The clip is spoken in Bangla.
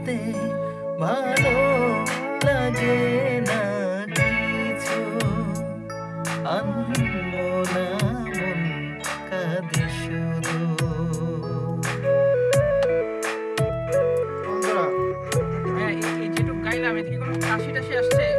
বলতে ভালো লাগে না কিছু। আনমনা মন কাঁদে শুধু। বন্ধুরা হ্যাঁ, এই যেটুকু গাইলাম, এদিকে কোনো কাশি টাশি আসছে?